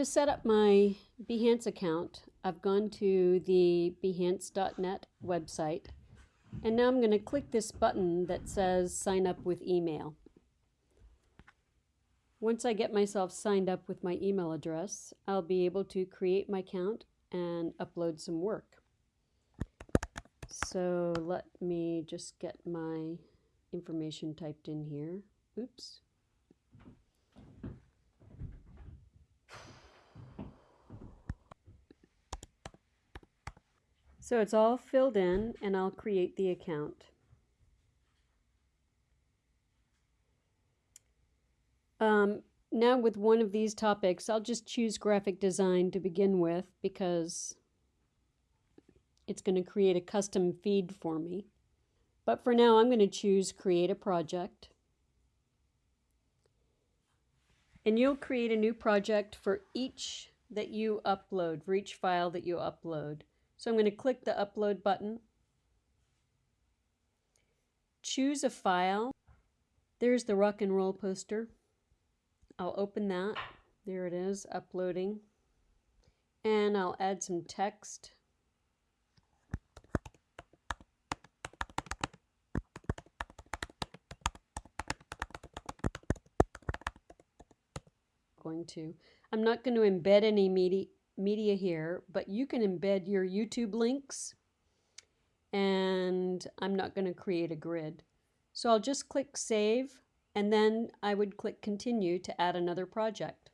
To set up my Behance account, I've gone to the behance.net website and now I'm going to click this button that says sign up with email. Once I get myself signed up with my email address, I'll be able to create my account and upload some work. So let me just get my information typed in here. Oops. So it's all filled in and I'll create the account. Um, now with one of these topics, I'll just choose graphic design to begin with because it's going to create a custom feed for me. But for now, I'm going to choose create a project. And you'll create a new project for each that you upload, for each file that you upload. So I'm going to click the upload button. Choose a file. There's the rock and roll poster. I'll open that. There it is, uploading. And I'll add some text. Going to. I'm not going to embed any media media here, but you can embed your YouTube links and I'm not going to create a grid. So I'll just click save and then I would click continue to add another project.